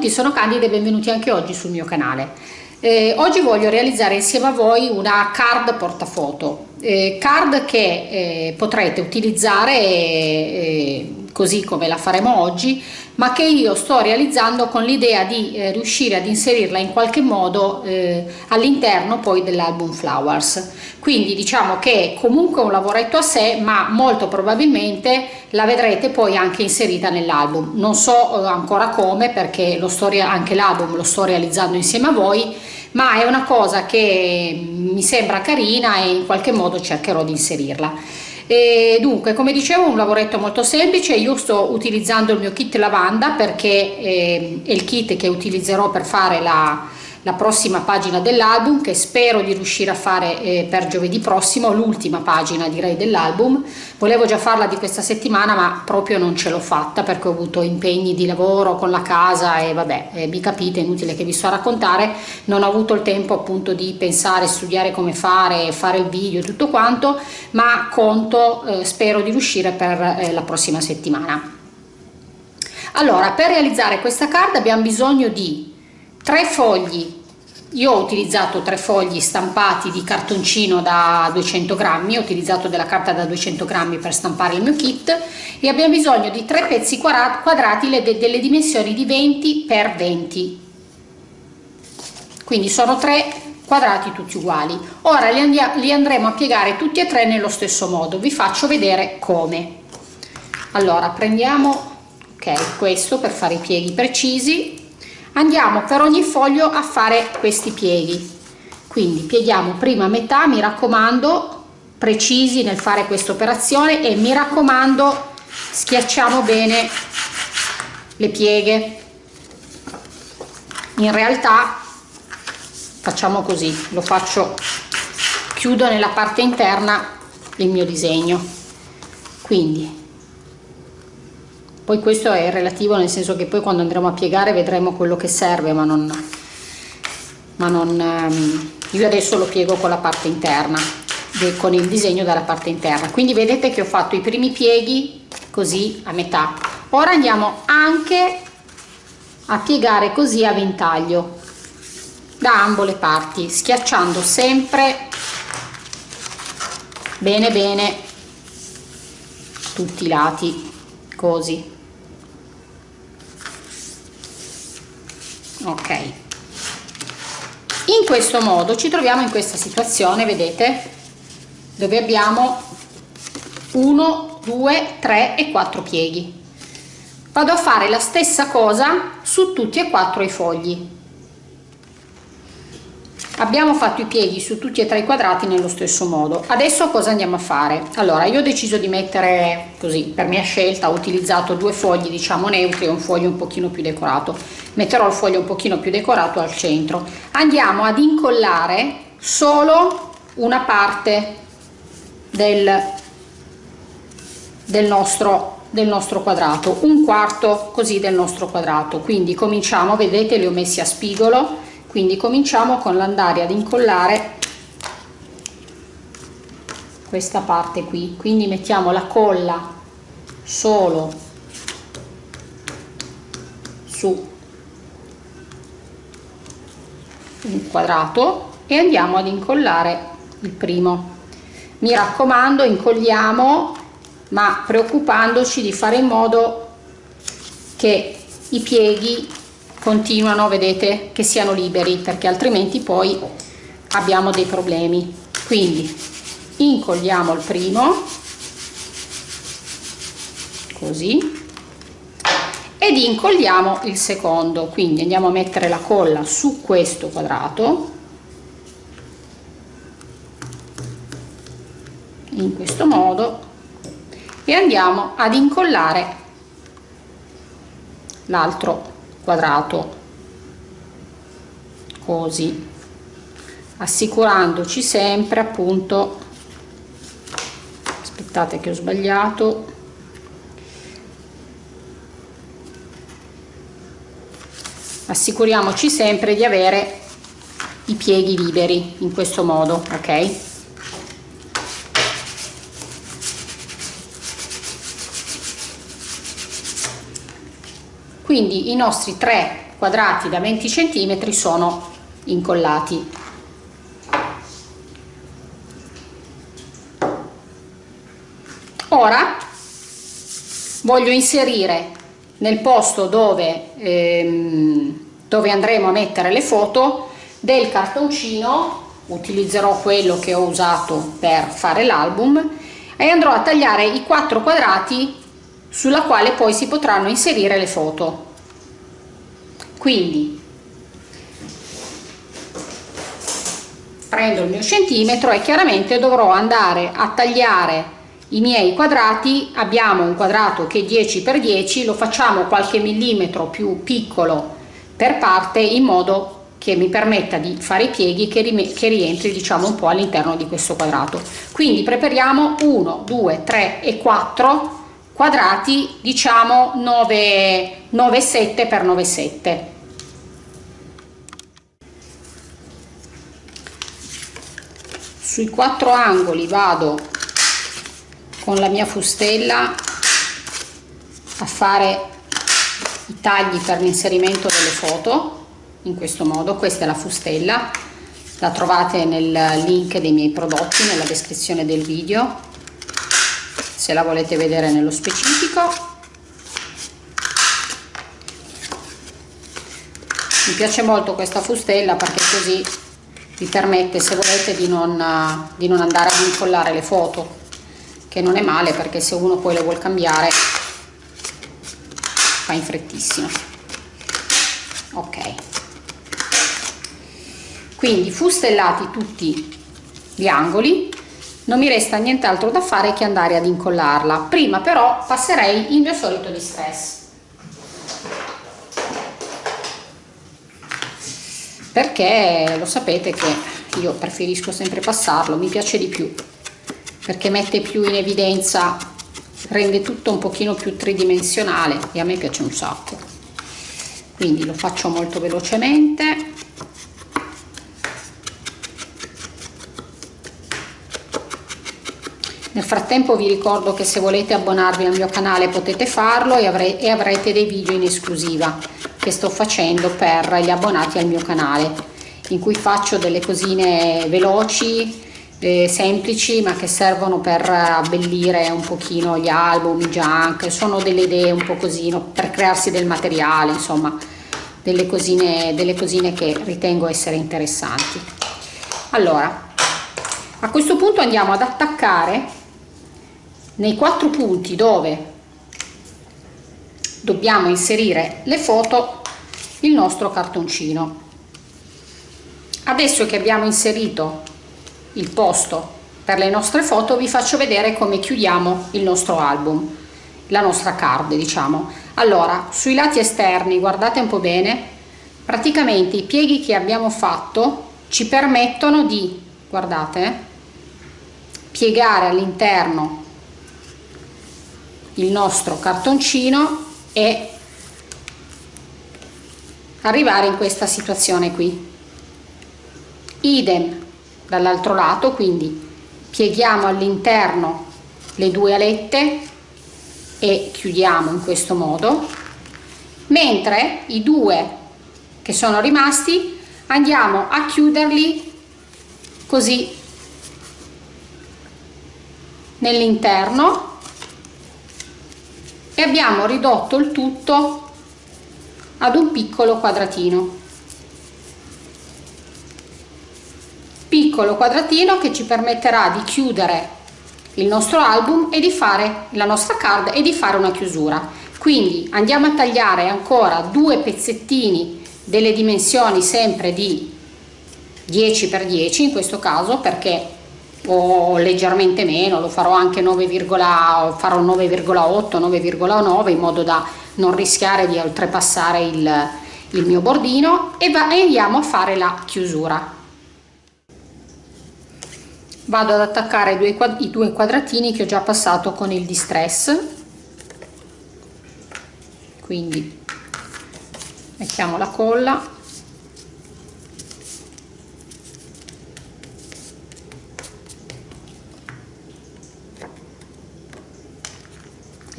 tutti, sono Candida e benvenuti anche oggi sul mio canale. Eh, oggi voglio realizzare insieme a voi una card portafoto, eh, card che eh, potrete utilizzare eh, così come la faremo oggi, ma che io sto realizzando con l'idea di eh, riuscire ad inserirla in qualche modo eh, all'interno poi dell'album Flowers. Quindi diciamo che è comunque un lavoretto a sé, ma molto probabilmente la vedrete poi anche inserita nell'album. Non so eh, ancora come perché lo sto anche l'album lo sto realizzando insieme a voi, ma è una cosa che mi sembra carina e in qualche modo cercherò di inserirla. E dunque, come dicevo, un lavoretto molto semplice, io sto utilizzando il mio kit lavanda perché eh, è il kit che utilizzerò per fare la, la prossima pagina dell'album che spero di riuscire a fare eh, per giovedì prossimo, l'ultima pagina direi dell'album. Volevo già farla di questa settimana ma proprio non ce l'ho fatta perché ho avuto impegni di lavoro con la casa e vabbè, eh, vi capite, è inutile che vi sto a raccontare, non ho avuto il tempo appunto di pensare, studiare come fare, fare il video e tutto quanto, ma conto, eh, spero di riuscire per eh, la prossima settimana. Allora, per realizzare questa carta abbiamo bisogno di tre fogli. Io ho utilizzato tre fogli stampati di cartoncino da 200 grammi ho utilizzato della carta da 200 grammi per stampare il mio kit e abbiamo bisogno di tre pezzi quadrati delle dimensioni di 20 x 20 quindi sono tre quadrati tutti uguali. Ora li, andremo a piegare tutti e tre nello stesso modo. Vi faccio vedere come. Allora prendiamo ok questo per fare i pieghi precisi andiamo per ogni foglio a fare questi pieghi. Quindi pieghiamo prima metà mi raccomando precisi nel fare questa operazione e mi raccomando schiacciamo bene le pieghe. In realtà facciamo così lo faccio chiudo nella parte interna il mio disegno. Quindi poi questo è relativo nel senso che poi quando andremo a piegare vedremo quello che serve ma non, ma non ehm, io adesso lo piego con la parte interna con il disegno dalla parte interna. Quindi vedete che ho fatto i primi pieghi così a metà. Ora andiamo anche a piegare così a ventaglio da ambo le parti schiacciando sempre bene bene tutti i lati così ok. In questo modo ci troviamo in questa situazione vedete? Dove abbiamo 1 2 3 e 4 pieghi. Vado a fare la stessa cosa su tutti e quattro i fogli abbiamo fatto i pieghi su tutti e tre i quadrati nello stesso modo. Adesso cosa andiamo a fare? Allora io ho deciso di mettere così per mia scelta ho utilizzato due fogli diciamo neutri e un foglio un pochino più decorato. Metterò il foglio un pochino più decorato al centro. Andiamo ad incollare solo una parte del, del nostro del nostro quadrato un quarto così del nostro quadrato. Quindi cominciamo vedete li ho messi a spigolo quindi cominciamo con l'andare ad incollare questa parte qui. Quindi mettiamo la colla solo su un quadrato e andiamo ad incollare il primo. Mi raccomando incolliamo ma preoccupandoci di fare in modo che i pieghi continuano vedete che siano liberi perché altrimenti poi abbiamo dei problemi. Quindi incolliamo il primo così ed incolliamo il secondo. Quindi andiamo a mettere la colla su questo quadrato in questo modo e andiamo ad incollare l'altro quadrato. Così. Assicurandoci sempre appunto. Aspettate che ho sbagliato. Assicuriamoci sempre di avere i pieghi liberi in questo modo ok quindi i nostri tre quadrati da 20 cm sono incollati. Ora voglio inserire nel posto dove, ehm, dove andremo a mettere le foto del cartoncino utilizzerò quello che ho usato per fare l'album e andrò a tagliare i quattro quadrati sulla quale poi si potranno inserire le foto. Quindi prendo il mio centimetro e chiaramente dovrò andare a tagliare i miei quadrati. Abbiamo un quadrato che è 10 x 10 lo facciamo qualche millimetro più piccolo per parte in modo che mi permetta di fare i pieghi che, che rientri diciamo un po' all'interno di questo quadrato. Quindi prepariamo 1 2 3 e 4 quadrati diciamo 9 9 7 per 9 7 sui quattro angoli vado con la mia fustella a fare i tagli per l'inserimento delle foto in questo modo. Questa è la fustella. La trovate nel link dei miei prodotti nella descrizione del video se la volete vedere nello specifico. Mi piace molto questa fustella perché così vi permette se volete di non, di non andare ad incollare le foto che non è male perché se uno poi lo vuol cambiare fa in frettissimo ok. Quindi fustellati tutti gli angoli non mi resta nient'altro da fare che andare ad incollarla. Prima però passerei il mio solito distress. Perché lo sapete che io preferisco sempre passarlo mi piace di più. Perché mette più in evidenza rende tutto un pochino più tridimensionale e a me piace un sacco. Quindi lo faccio molto velocemente frattempo vi ricordo che se volete abbonarvi al mio canale potete farlo e, avre e avrete dei video in esclusiva che sto facendo per gli abbonati al mio canale in cui faccio delle cosine veloci eh, semplici ma che servono per abbellire un pochino gli album, i junk, sono delle idee un po' così per crearsi del materiale, insomma delle cosine, delle cosine che ritengo essere interessanti. Allora, a questo punto andiamo ad attaccare nei quattro punti dove dobbiamo inserire le foto il nostro cartoncino. Adesso che abbiamo inserito il posto per le nostre foto vi faccio vedere come chiudiamo il nostro album la nostra card diciamo allora sui lati esterni guardate un po bene praticamente i pieghi che abbiamo fatto ci permettono di guardate piegare all'interno il nostro cartoncino e arrivare in questa situazione qui. Idem dall'altro lato quindi pieghiamo all'interno le due alette e chiudiamo in questo modo mentre i due che sono rimasti andiamo a chiuderli così nell'interno e abbiamo ridotto il tutto ad un piccolo quadratino. Piccolo quadratino che ci permetterà di chiudere il nostro album e di fare la nostra card e di fare una chiusura. Quindi andiamo a tagliare ancora due pezzettini delle dimensioni sempre di 10 x 10 in questo caso perché o leggermente meno lo farò anche 9, farò 9,8 9,9 in modo da non rischiare di oltrepassare il, il mio bordino e, va, e andiamo a fare la chiusura. Vado ad attaccare due, i due quadratini che ho già passato con il distress. Quindi mettiamo la colla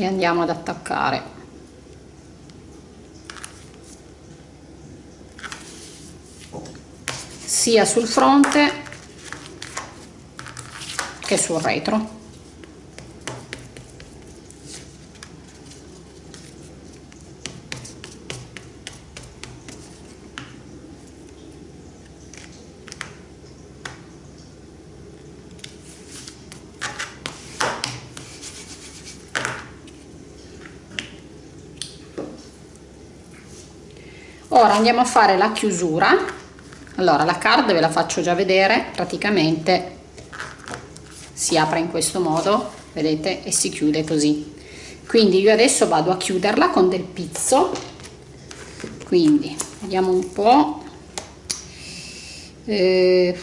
li andiamo ad attaccare. Sia sul fronte che sul retro. Ora andiamo a fare la chiusura. Allora la card ve la faccio già vedere. Praticamente si apre in questo modo vedete e si chiude così. Quindi io adesso vado a chiuderla con del pizzo. Quindi vediamo un po. Eh,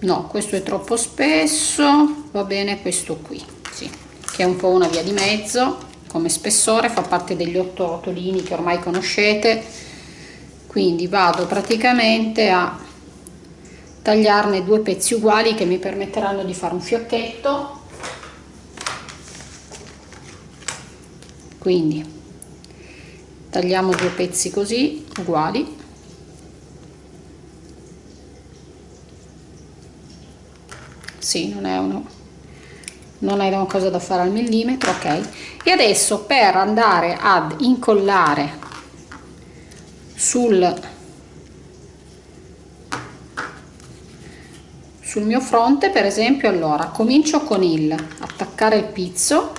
no questo è troppo spesso. Va bene questo qui sì, che è un po' una via di mezzo come spessore fa parte degli otto rotolini che ormai conoscete. Quindi vado praticamente a tagliarne due pezzi uguali che mi permetteranno di fare un fiocchetto. Quindi tagliamo due pezzi così uguali. Sì non è uno non è una cosa da fare al millimetro ok e adesso per andare ad incollare sul sul mio fronte per esempio allora comincio con il attaccare il pizzo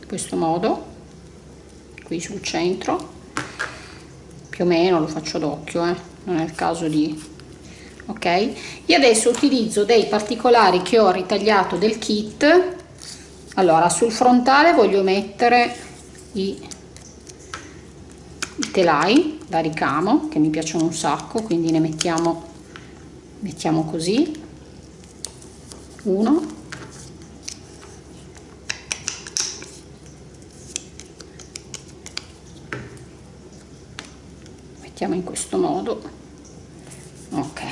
in questo modo qui sul centro più o meno lo faccio d'occhio eh? non è il caso di ok e adesso utilizzo dei particolari che ho ritagliato del kit allora sul frontale voglio mettere i, i telai da ricamo che mi piacciono un sacco quindi ne mettiamo mettiamo così. Uno. Mettiamo in questo modo. Ok.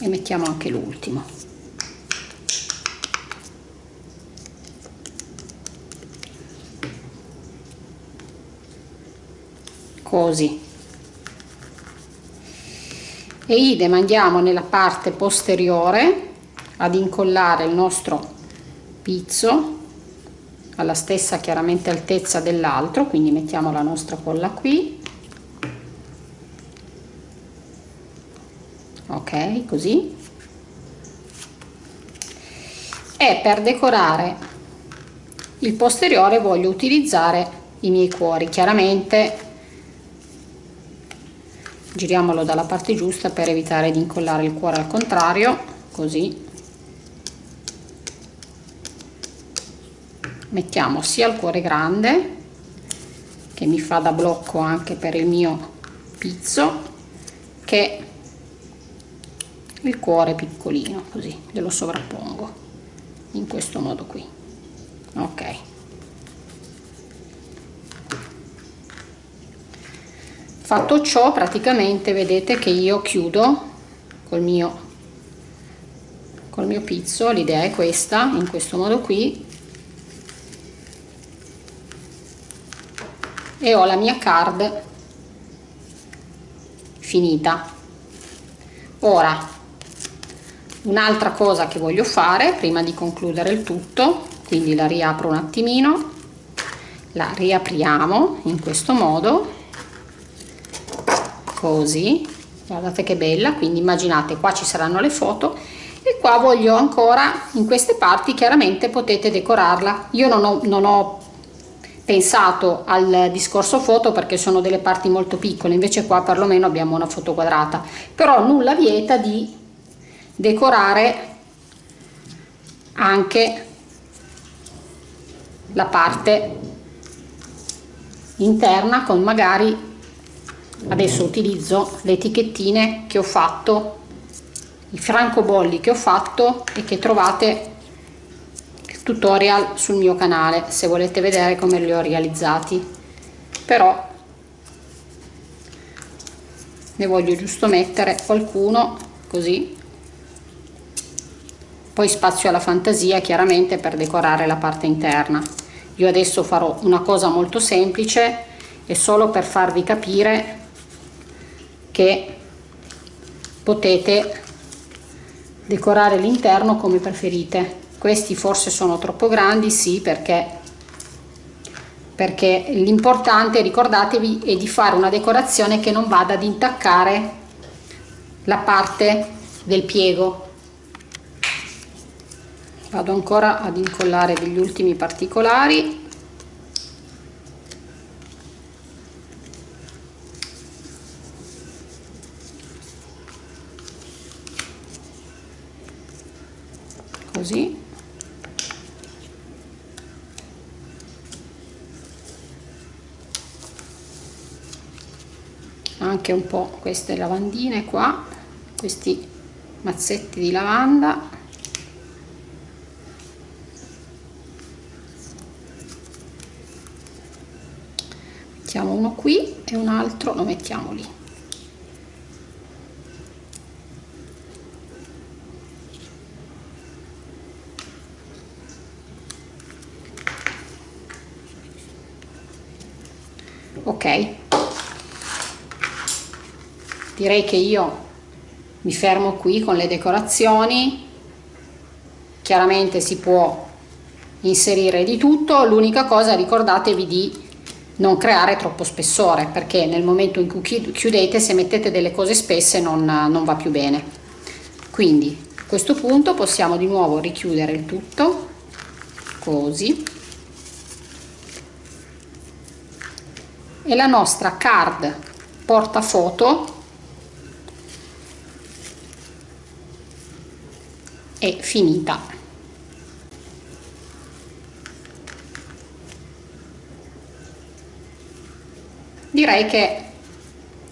E mettiamo anche l'ultimo così e idem andiamo nella parte posteriore ad incollare il nostro pizzo alla stessa chiaramente altezza dell'altro quindi mettiamo la nostra colla qui. Ok così. E per decorare il posteriore voglio utilizzare i miei cuori chiaramente giriamolo dalla parte giusta per evitare di incollare il cuore al contrario così. Mettiamo sia il cuore grande che mi fa da blocco anche per il mio pizzo che il cuore piccolino così glielo sovrappongo in questo modo qui. Ok fatto ciò praticamente vedete che io chiudo col mio col mio pizzo. L'idea è questa in questo modo qui. E ho la mia card finita. Ora un'altra cosa che voglio fare prima di concludere il tutto quindi la riapro un attimino. La riapriamo in questo modo così guardate che bella quindi immaginate qua ci saranno le foto e qua voglio ancora in queste parti chiaramente potete decorarla. Io non ho, non ho pensato al discorso foto perché sono delle parti molto piccole invece qua perlomeno abbiamo una foto quadrata. Però nulla vieta di decorare anche la parte interna con magari adesso utilizzo le etichettine che ho fatto i francobolli che ho fatto e che trovate il tutorial sul mio canale se volete vedere come li ho realizzati. Però ne voglio giusto mettere qualcuno così. Poi spazio alla fantasia chiaramente per decorare la parte interna. Io adesso farò una cosa molto semplice e solo per farvi capire che potete decorare l'interno come preferite. Questi forse sono troppo grandi sì perché perché l'importante ricordatevi è di fare una decorazione che non vada ad intaccare la parte del piego. Vado ancora ad incollare degli ultimi particolari così. Anche un po' queste lavandine qua questi mazzetti di lavanda. Mettiamo uno qui e un altro lo mettiamo lì ok. Direi che io mi fermo qui con le decorazioni. Chiaramente si può inserire di tutto. L'unica cosa ricordatevi di non creare troppo spessore perché nel momento in cui chiudete se mettete delle cose spesse non, non va più bene. Quindi a questo punto possiamo di nuovo richiudere il tutto così e la nostra card portafoto è finita. Direi che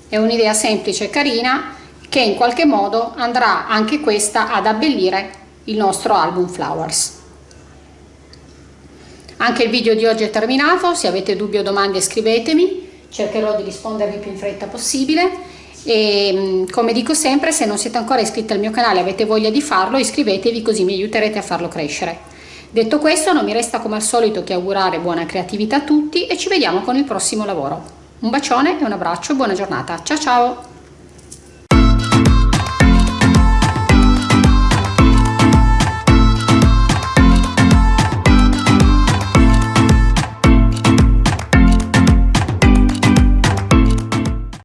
è un'idea semplice e carina che in qualche modo andrà anche questa ad abbellire il nostro album flowers. Anche il video di oggi è terminato. Se avete dubbi o domande scrivetemi cercherò di rispondervi più in fretta possibile e mm, come dico sempre se non siete ancora iscritti al mio canale e avete voglia di farlo iscrivetevi così mi aiuterete a farlo crescere detto questo non mi resta come al solito che augurare buona creatività a tutti e ci vediamo con il prossimo lavoro un bacione e un abbraccio e buona giornata. Ciao ciao!